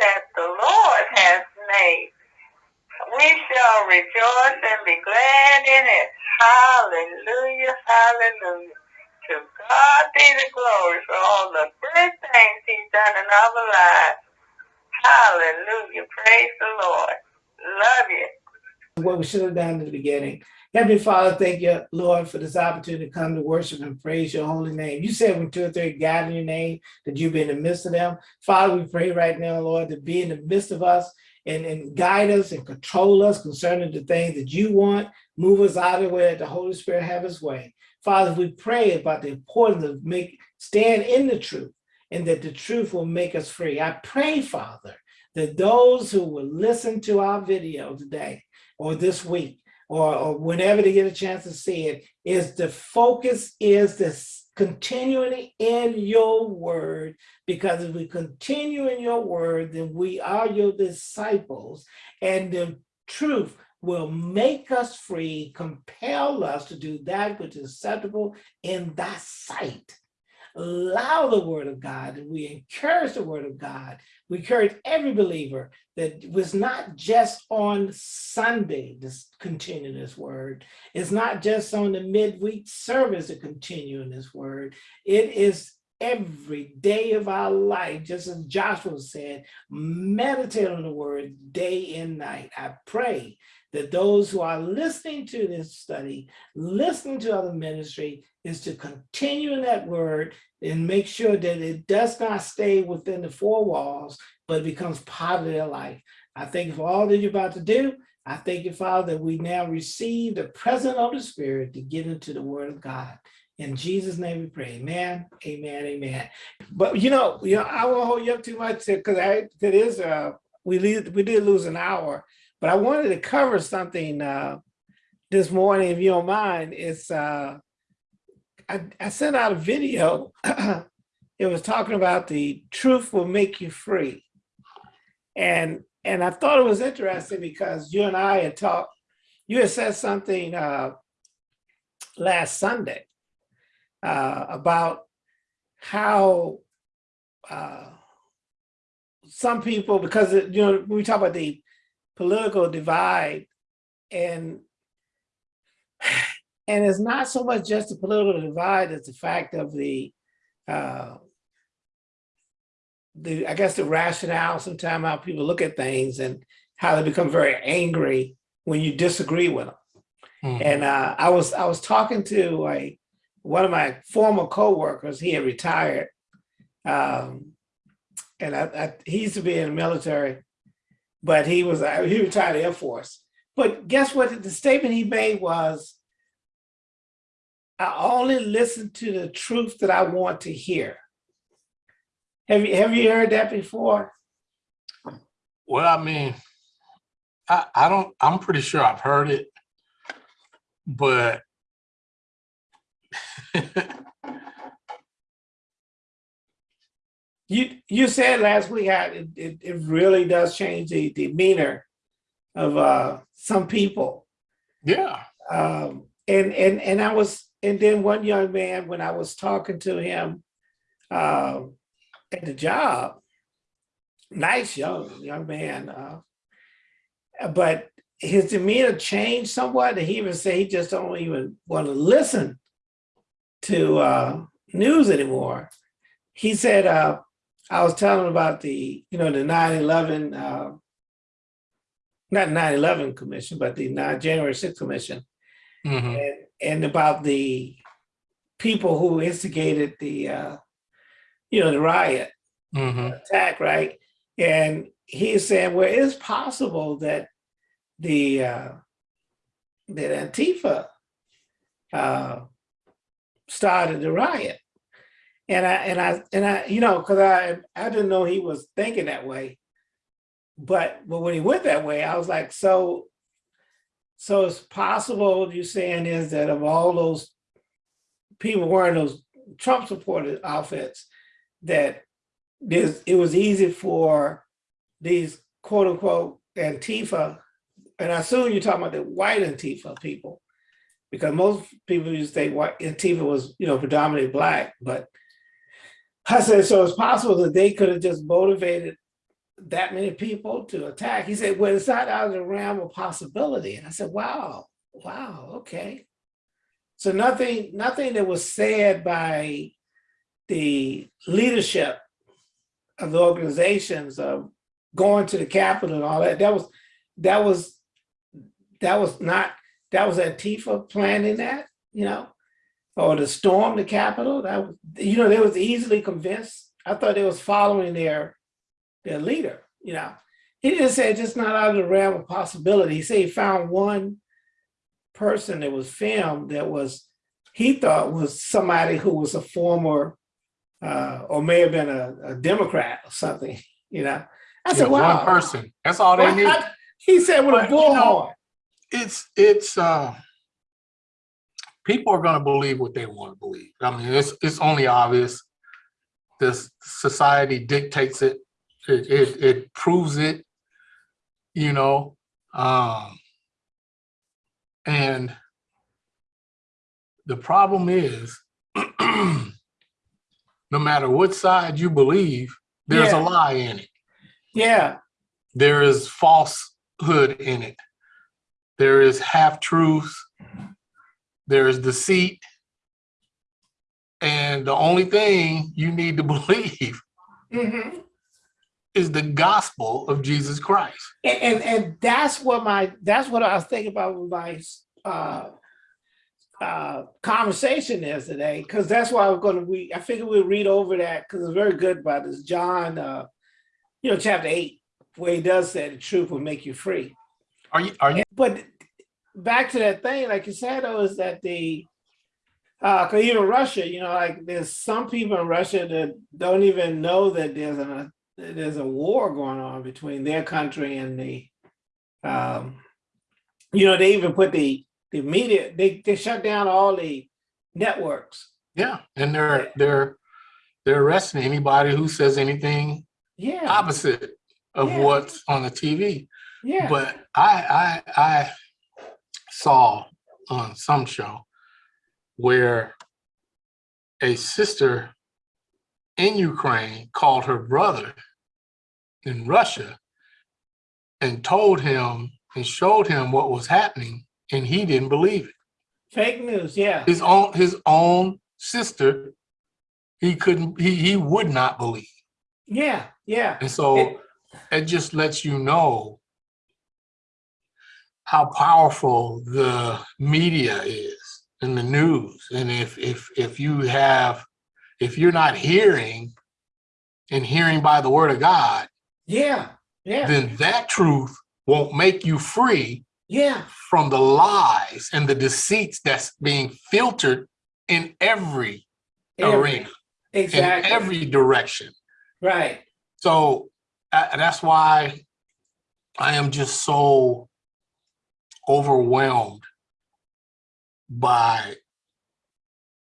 that the Lord has made. We shall rejoice and be glad in it. Hallelujah, hallelujah. To God be the glory for all the good things he's done in our lives. Hallelujah. Praise the Lord. Love you. What we should have done in the beginning. Heavenly Father, thank you, Lord, for this opportunity to come to worship and praise your holy name. You said when two or three gather in your name, that you be in the midst of them. Father, we pray right now, Lord, to be in the midst of us and, and guide us and control us concerning the things that you want. Move us out of the way the Holy Spirit have his way. Father, we pray about the importance of make stand in the truth and that the truth will make us free. I pray, Father, that those who will listen to our video today or this week or, or whenever they get a chance to see it, is the focus is this continually in your word, because if we continue in your word, then we are your disciples, and the truth will make us free, compel us to do that which is acceptable in thy sight allow the word of God and we encourage the word of God. We encourage every believer that was not just on Sunday to continue this word. It's not just on the midweek service to continue in this word. It is every day of our life, just as Joshua said, meditate on the word day and night. I pray that those who are listening to this study, listening to other ministry, is to continue in that word and make sure that it does not stay within the four walls, but becomes part of their life. I thank you for all that you're about to do. I thank you, Father, that we now receive the presence of the Spirit to get into the word of God. In Jesus' name we pray. Amen, amen, amen. But you know, you know, I won't hold you up too much because I it is uh we leave, we did lose an hour, but I wanted to cover something uh this morning, if you don't mind. It's uh I, I sent out a video. it was talking about the truth will make you free. And and I thought it was interesting because you and I had talked, you had said something uh, last Sunday uh, about how uh, some people, because you know, we talk about the political divide and and it's not so much just the political divide, it's the fact of the, uh, the I guess the rationale, sometimes how people look at things and how they become very angry when you disagree with them. Mm -hmm. And uh, I was I was talking to a, one of my former co-workers, he had retired. Um, and I, I, he used to be in the military, but he was uh, he retired Air Force. But guess what? The statement he made was, I only listen to the truth that I want to hear. Have you have you heard that before? Well, I mean, I, I don't, I'm pretty sure I've heard it, but you you said last week how it, it, it really does change the demeanor of uh, some people. Yeah. Um, and and and I was and then one young man, when I was talking to him uh, at the job, nice young young man, uh, but his demeanor changed somewhat. And he even said he just don't even want to listen to uh, news anymore. He said, uh, I was telling about the, you know, the 9-11, uh, not 9-11 commission, but the 9 January 6th commission. Mm -hmm. And and about the people who instigated the, uh, you know, the riot mm -hmm. attack, right? And he's saying, well, it's possible that the uh, that Antifa uh, started the riot, and I and I and I, you know, because I I didn't know he was thinking that way, but but when he went that way, I was like, so so it's possible you're saying is that of all those people wearing those Trump supported outfits, that this it was easy for these quote unquote Antifa, and I assume you're talking about the white Antifa people, because most people used to think white Antifa was, you know, predominantly black, but I said, so it's possible that they could have just motivated that many people to attack. He said, well, it's not out of the realm of possibility. And I said, wow, wow, okay. So nothing, nothing that was said by the leadership of the organizations of going to the Capitol and all that, that was, that was, that was not, that was Antifa planning that, you know? Or to storm the Capitol, that, was- you know, they was easily convinced. I thought they was following their, their leader, you know? He didn't say just not out of the realm of possibility. He said he found one person that was filmed that was, he thought was somebody who was a former, uh, or may have been a, a Democrat or something, you know? I Yeah, said, wow. One person, that's all they need. He said with a But, you know, bullhorn. It's, it's, uh, people are gonna believe what they want to believe. I mean, it's, it's only obvious. This society dictates it. It, it, it proves it, you know, um, and the problem is, no matter what side you believe, there's a lie in it. Yeah, There is falsehood in it. There is half truth. There is deceit. And the only thing you need to believe mhm. is the gospel of Jesus Christ. And, and and that's what my that's what I was thinking about with my uh uh conversation is today, because that's why I'm gonna read, I figured we'd read over that because it's very good about this. John uh, you know, chapter eight, where he does say the truth will make you free. Are you, are you, But back to that thing, like you said, though, is that the uh, even Russia, you know, like there's some people in Russia that don't even know that there's a there's a war going on between their country and the, um, you know, they even put the the media, they they shut down all the networks. yeah, and they're, they're, they're arresting anybody who says anything Yeah, opposite of Yeah. what's on the TV. yeah, But I, I, I saw on some show where a sister in Ukraine called her brother in Russia and told him and showed him what was happening and he didn't believe it. fake news. Yeah, His own, his own sister, he couldn't, he, he would not believe. yeah, yeah, And so it just lets you know how powerful the media is and the news. And if if if you have if you're not hearing and hearing by the word of God, yeah, yeah, then that truth won't make you free yeah, from the lies and the deceits that's being filtered in every Every- arena, in exactly, every direction. right. So uh, that's why I am just so overwhelmed by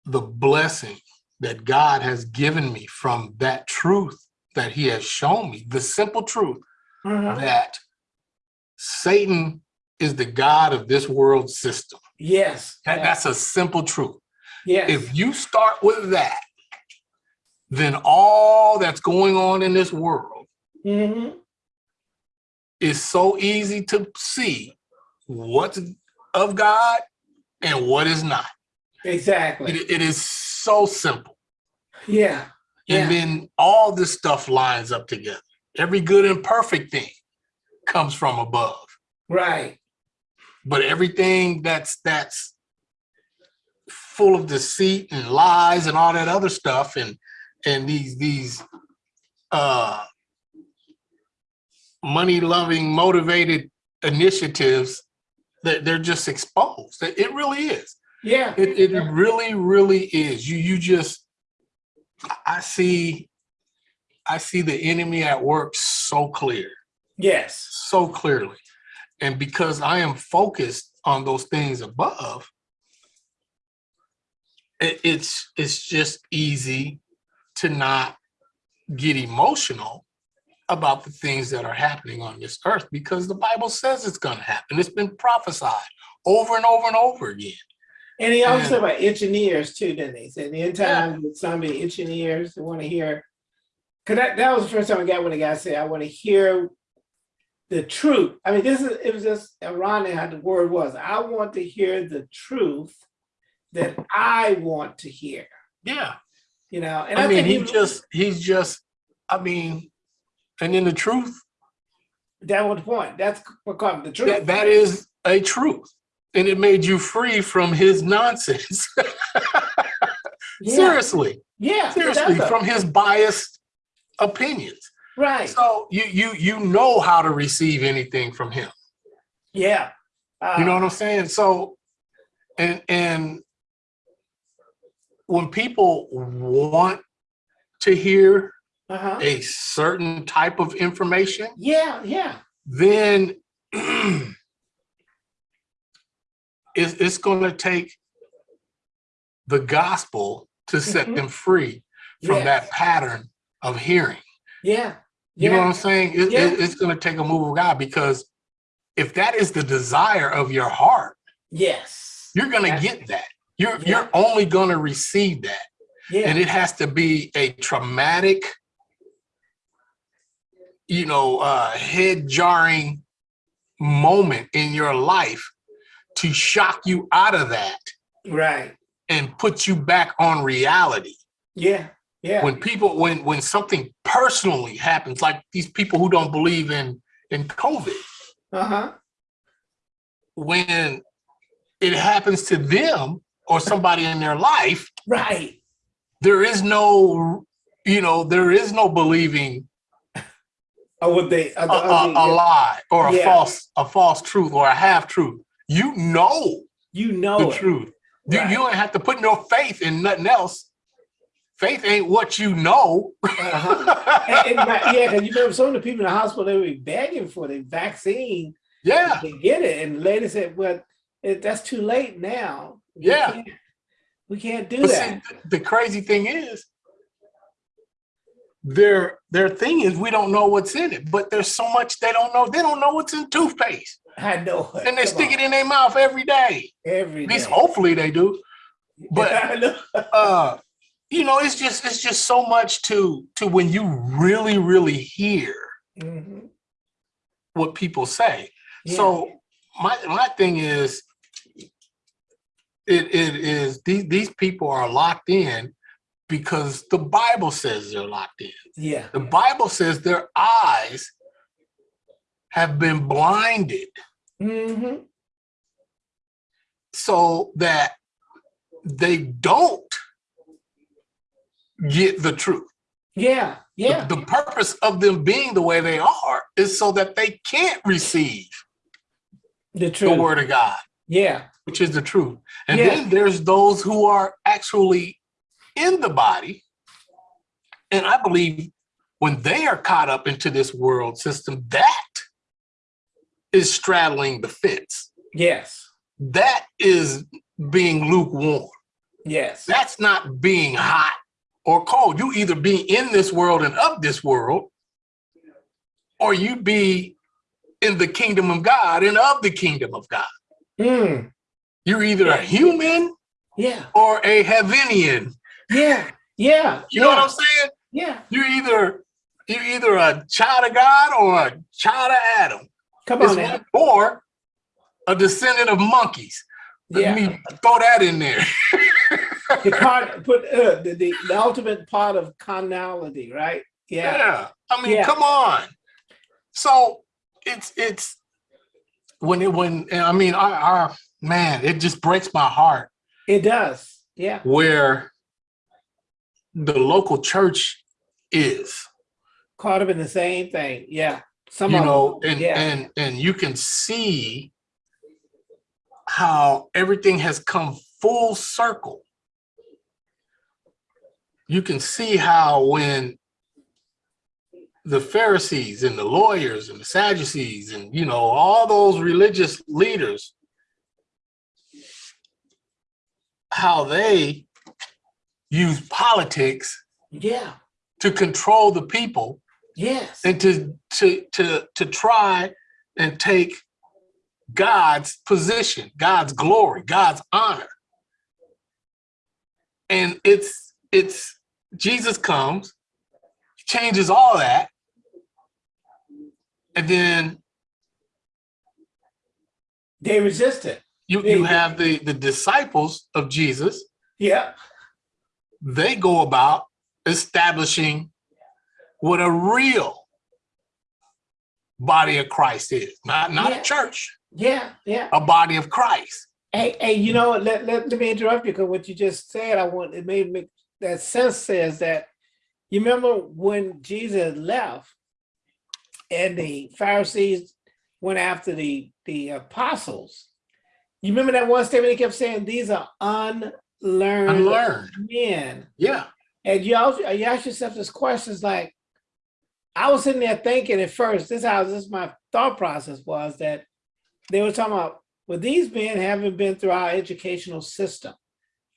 the blessing that God has given me from that truth that he has shown me, the simple truth Uh-huh. that Satan is the God of this world system. Yes, That, that's a simple truth. yes. If you start with that, then all that's going on in this world hmm is so easy to see what's of God and what is not. Exactly. It, it is so simple. Yeah. Yeah. And then all this stuff lines up together. Every good and perfect thing comes from above. Right. But everything that's that's full of deceit and lies and all that other stuff and and these these uh money loving motivated initiatives they're just exposed. It really is. Yeah. It, it really, really is. You, you just, I see, I see the enemy at work so clear, Yes. so clearly. And because I am focused on those things above, it, it's, it's just easy to not get emotional about the things that are happening on this earth because the Bible says it's going to happen. It's been prophesied over and over and over again. And he also Yeah. said about itching ears too, didn't he? He Said the end time, some be itching ears, they want to hear Cause that, that was the first time I got when the guy said, I want to hear the truth. I mean, this is, it was just ironic how the word was. I want to hear the truth that I want to hear, Yeah. you know? And I mean, think he just, he's just, I mean, and in the truth, That was the point. That's what called the truth. that, that is a truth. And it made you free from his nonsense. Yeah, Seriously, Yeah. seriously, from his biased opinions. Right, So you, you, you know how to receive anything from him. yeah. You know Uh, what I'm saying? So, and, and when people want to hear Uh-huh. a certain type of information, Yeah, yeah, then it's, it's going to take the gospel to set Mhm. them free from Yes. that pattern of hearing. yeah. You know what. I'm saying? It- it- Yeah. it's going to take a move of God because if that is the desire of your heart, Yes. you're going to get that. You're, Yeah. you're only going to receive that. Yeah, And it has to be a traumatic, you know, uh, head jarring moment in your life to shock you out of that right. and put you back on reality. Yeah, yeah. When people, when when something personally happens, like these people who don't believe in in COVID, Uh-huh. when it happens to them or somebody in their life, Right. there is no, you know, there is no believing Or would they? a, a, a lie or a Yeah. false a false truth or a half truth. You know You know the it. truth. You, Right. you don't have to put no faith in nothing else. Faith ain't what you know. Uh-huh. And, and my- yeah, because you remember some of the people in the hospital, they were begging for the vaccine yeah, to get it. And the lady said, well, it, that's too late now. We Yeah. can't- We can't do but see, that. the crazy thing is, their their thing is we don't know what's in it, but there's so much they don't know. They don't know what's in toothpaste, I know. and they stick it in their mouth every day. every At least day. hopefully they do. but- uh you know it's just it's just so much to to when you really really hear Mhm. what people say Yeah. so my my thing is it it is these these people are locked in because the bible says they're locked in. Yeah, the bible says their eyes have been blinded. Hmm so that they don't get the truth. Yeah, yeah, The, purpose of them being the way they are is so that they can't receive the the word of God, Yeah, which is the truth. And Yeah. then there's those who are actually in the body. And I believe when they are caught up into this world system, that is straddling the fence. yes, That is being lukewarm. yes, That's not being hot or cold. You either be in this world and of this world, or you be in the kingdom of God and of the kingdom of God. mm, You're either a human yeah, or a heavenian. Yeah, yeah. You know what I'm saying? Yeah, You're either you're either a child of God or a child of Adam. come on or a descendant of monkeys. Let Yeah, me throw that in there. the part, put uh, the, the the ultimate part of carnality, right? Yeah, Yeah. I mean, Yeah. come on. So it's it's when it when I mean our, our man, it just breaks my heart it does. Yeah, where the local church is. caught up in the same thing. Yeah, some You know, and yeah, and and you can see how everything has come full circle. You can see how when the Pharisees and the lawyers and the Sadducees and you know all those religious leaders how they use politics yeah, to control the people yes, and to to to to try and take God's position, God's glory, God's honor. And it's it's Jesus comes, changes all that. And then They resisted. you, They- you have the, the disciples of Jesus. Yeah. They go about establishing what a real body of Christ is, not, not Yeah. a church, Yeah. Yeah. a body of Christ. Hey, hey, you know, let, let, let me interrupt you because what you just said, I want, it made me, that sense says that, you remember when Jesus left and the Pharisees went after the, the apostles? You remember that one statement he kept saying, these are unlearned Unlearned. men. Yeah. And you also, you ask yourself this questions like, I was sitting there thinking at first, this how this my thought process was that they were talking about, well, these men haven't been through our educational system.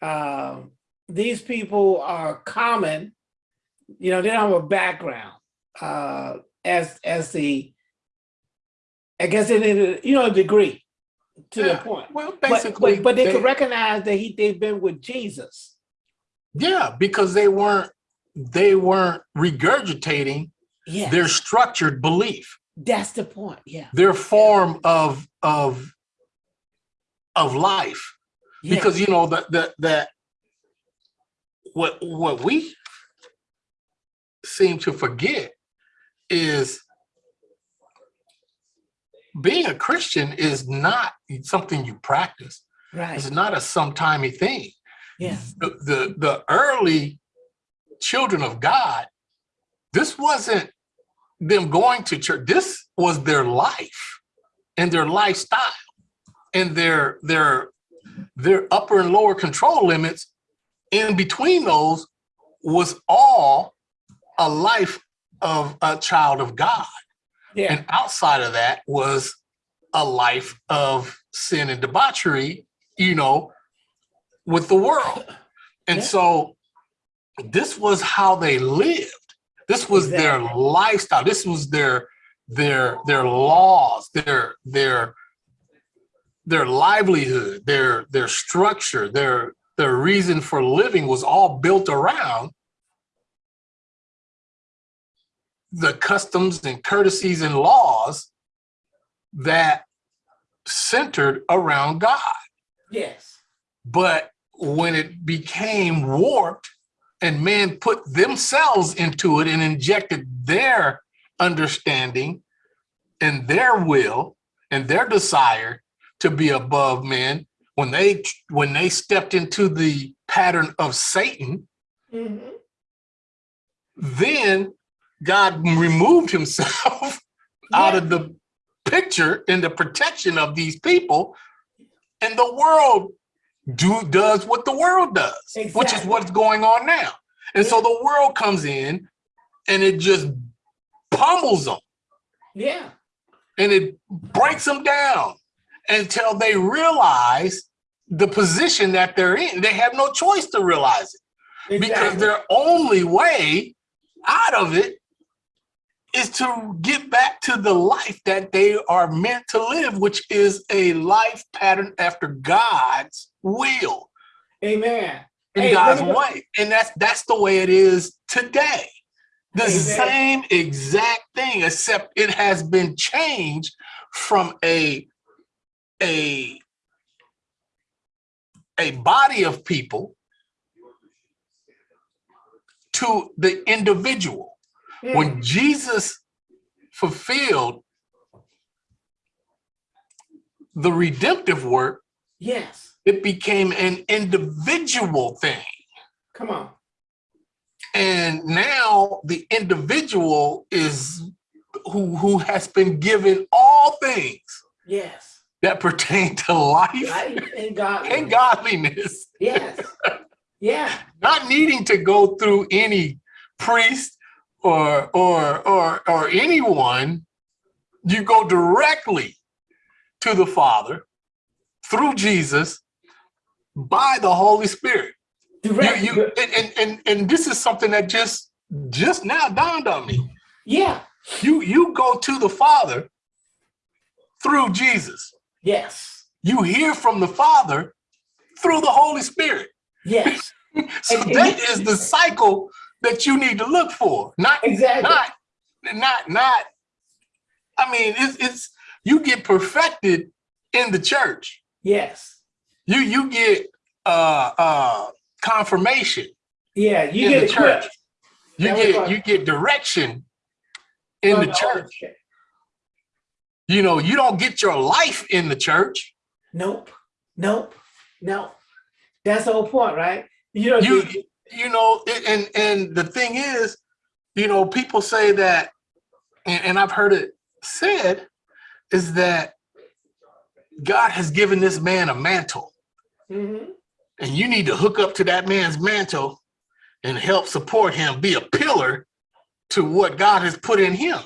Um, these people are common, you know, they don't have a background uh, as as the, I guess they did, you know, a degree to the point. Well, But, basically, but, but they, could recognize that he they've been with Jesus. yeah, because they weren't they weren't regurgitating Yeah, their structured belief, that's the point. Yeah. their form of of of life. yeah. Because you know that that that what what we seem to forget is being a Christian is not something you practice. right. It's not a sometimey thing. Yeah. the, the, the early children of God, this wasn't them going to church. This was their life and their lifestyle and their, their, their upper and lower control limits. In between those was all a life of a child of God. Yeah. And outside of that was a life of sin and debauchery, you know, with the world. And Yeah. so this was how they lived. This was their lifestyle. This was their their their laws, their their their livelihood, their their structure, their their reason for living was all built around the customs and courtesies and laws that centered around God. Yes. But when it became warped and men put themselves into it and injected their understanding and their will and their desire to be above men, when they when they stepped into the pattern of Satan, Mhm. then God removed himself out of the picture and the protection of these people. And the world do does what the world does which is what's going on now. And so the world comes in and it just pummels them Yeah. and it breaks them down until they realize the position that they're in. They have no choice to realize it. Because their only way out of it is to get back to the life that they are meant to live, which is a life pattern after God's will Amen. in Hey, God's way. And that's that's the way it is today. The Amen. same exact thing, except it has been changed from a a a body of people to the individual. Mm. When Jesus fulfilled the redemptive work, Yes. it became an individual thing. Come on. And now the individual is who, who has been given all things Yes. that pertain to life Life and God. and godliness, Yes. Yeah. not needing to go through any priest or or or or anyone. You go directly to the Father through Jesus by the Holy Spirit. You, Direct. you, and, and, and, and this is something that just just now dawned on me. Yeah. You you go to the Father through Jesus. Yes. You hear from the Father through the Holy Spirit. Yes. So And- and that you- is the cycle that you need to look for, not Exactly. not not not i mean it's it's you get perfected in the church Yes. you you get uh uh confirmation Yeah, you get the church. equipped. you That get you get direction in the church you know you don't get your life in the church Nope. Nope. No. That's the whole point, right? You know, you you know and and, and the thing is you know people say that and, and i've heard it said is that god has given this man a mantle Mhm. and you need to hook up to that man's mantle and help support him, be a pillar to what God has put in him.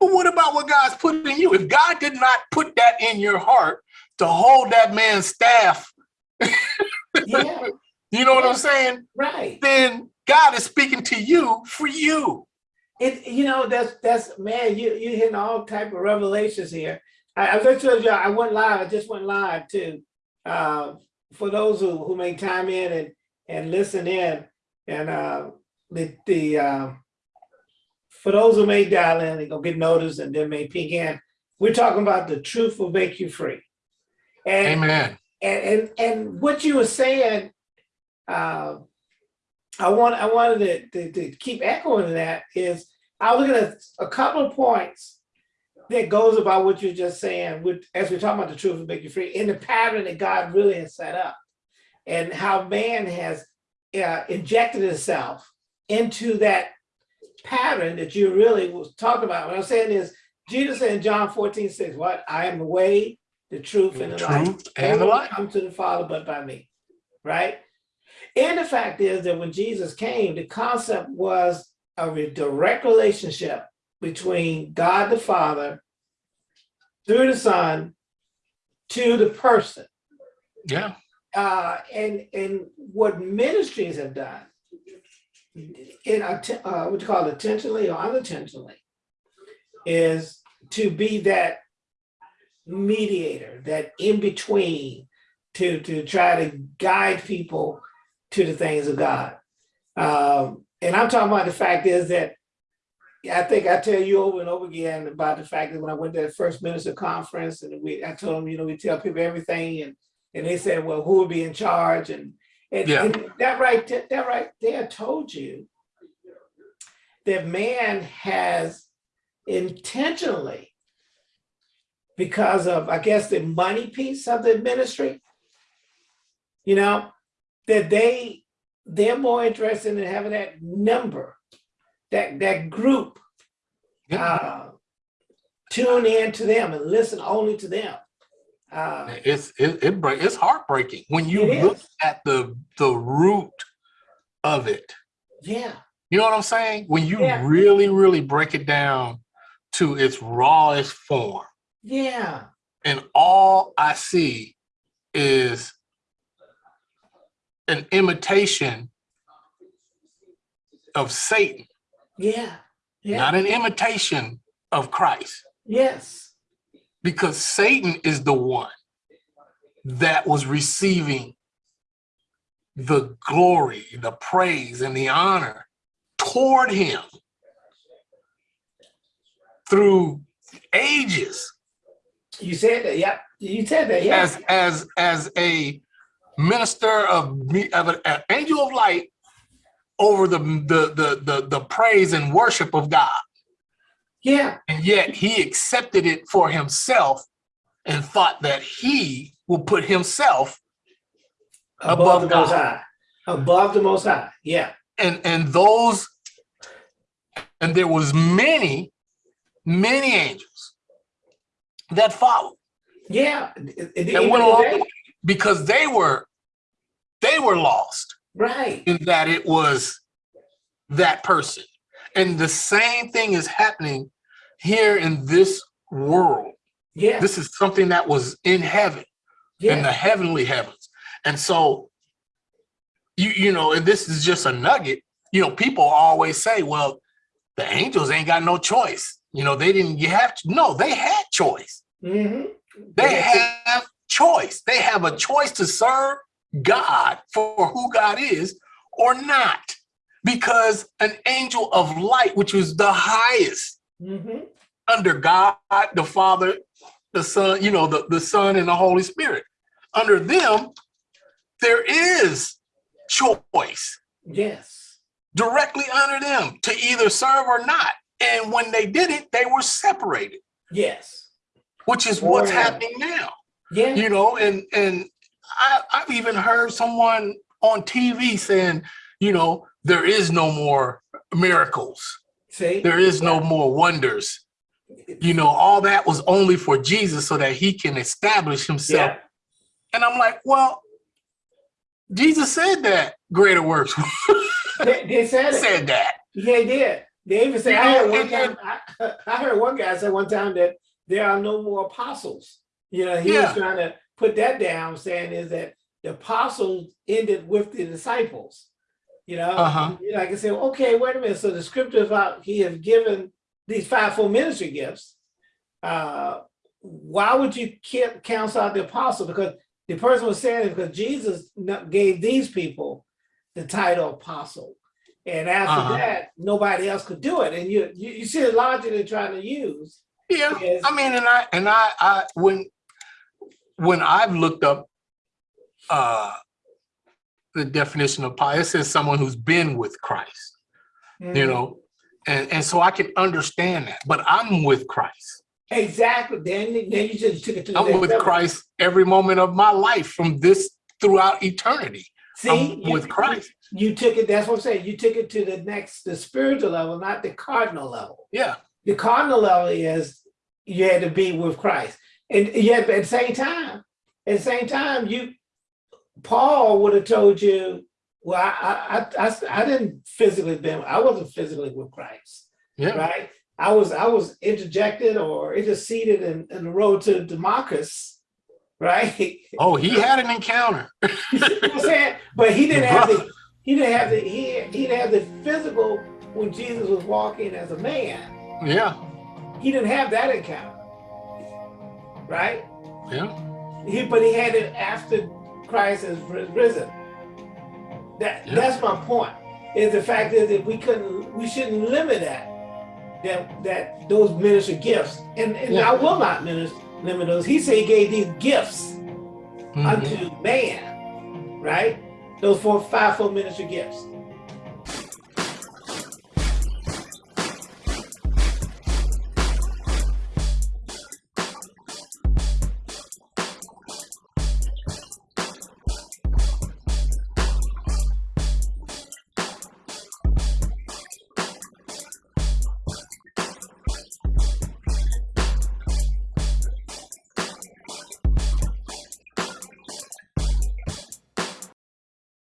But what about what God's put in you? If God did not put that in your heart to hold that man's staff, yeah, you know what I'm saying? right. Then God is speaking to you for you. It, you know, that's that's man, you you hitting all type of revelations here. I, I just told you I went live. I just went live too. Uh, for those who who make time in and and listen in, and uh, the the uh, for those who may dial in, they go get noticed and then may peek in. We're talking about the truth will make you free. And Amen. and and and what you were saying, uh, I want I wanted to, to, to keep echoing that is I was looking at a couple of points that goes about what you're just saying with as we're talking about the truth will make you free in the pattern that God really has set up and how man has uh, injected itself into that pattern that you really was talking about. What I'm saying is Jesus said in John 14, 6, what I am the way, the truth, and the life. Truth and the life. Come to the Father but by me, right? And the fact is that when Jesus came, the concept was of a direct relationship between God the Father through the Son to the person. Yeah. Uh, and and what ministries have done in uh, what you call it, intentionally or unintentionally is to be that mediator, that in between to to try to guide people to the things of God. Um, and I'm talking about the fact is that I think I tell you over and over again about the fact that when I went to the first minister conference and we I told them, you know, we tell people everything and and they said, well, who would be in charge? And and, Yeah. and that right th- that right there told you that man has intentionally because of I guess the money piece of the ministry, you know, that they they're more interested in having that number, that that group Yeah. uh, tune in to them and listen only to them. Uh, It's it, it break it's heartbreaking when you look is. at the the root of it. yeah, You know what I'm saying? When you Yeah. really, really break it down to its rawest form, yeah, and all I see is an imitation of Satan, yeah, yeah, not an imitation of Christ, yes, because Satan is the one that was receiving the glory, the praise, and the honor toward him through ages. you said that. Yeah, you said that. Yeah, as as as a minister of me of an, an angel of light over the, the the the the praise and worship of God, yeah, and yet he accepted it for himself and thought that he will put himself above, above the Most High, above the Most High. Yeah, and and those and there was many many angels that followed. Yeah. And went along because they were they were lost right. in that it was that person. And the same thing is happening here in this world. Yeah, This is something that was in heaven, in the heavenly heavens. And so, you you know, and this is just a nugget. You know, people always say, well, the angels ain't got no choice. You know, they didn't you have to. No, they had choice. hmm They have choice. They have a choice to serve God for who God is or not. because an angel of light, which was the highest Mhm. under God, the Father, the Son, you know, the, the Son and the Holy Spirit. Under them, there is choice Yes. directly under them to either serve or not. And when they did it, they were separated, Yes. which is Oh, what's yeah. happening now. Yeah. You know, and and I, I've even heard someone on TV saying, you know, there is no more miracles. See? There is no more wonders. You know, all that was only for Jesus so that he can establish himself. Yeah. And I'm like, well, Jesus said that greater works They, they said said that. Yeah, they did. They even said, I heard one time, I, I heard one guy say one time that there are no more apostles. You know, he Yeah. was trying to put that down, saying is that the apostles ended with the disciples. You know, you know, I can say, okay, wait a minute. So the scripture about he has given these fivefold ministry gifts. Uh, why would you cancel out the apostle? Because the person was saying it because Jesus gave these people the title apostle. And after Uh-huh. that, nobody else could do it. And you, you, you see the logic they're trying to use. Yeah. I mean, and I and I I when when I've looked up uh the definition of pi, it says someone who's been with Christ, you Mhm. know, and, and so I can understand that, but I'm with Christ. Exactly. Then, then you just took it to the I'm with level. Christ every moment of my life from this throughout eternity. See, I'm you- with Christ. You took it, that's what I'm saying. You took it to the next, the spiritual level, not the cardinal level. Yeah. The cardinal level is you had to be with Christ. And yet at the same time, at the same time, you Paul would have told you, well, I I I, I didn't physically been, I wasn't physically with Christ, Yeah. right? I was I was interjected or interceded in, in the road to Damascus, right? Oh, he had an encounter. You see what I'm saying? But he didn't have the he didn't have the he he didn't have the physical when Jesus was walking as a man. Yeah. He didn't have that encounter. Right? Yeah. He but he had it after Christ has risen. That Yeah. that's my point. Is the fact is that we couldn't we shouldn't limit that that that those minister gifts. And, and Yeah. I will not minister, limit those. He said he gave these gifts Mhm. unto man, right? Those four, five, four ministry gifts.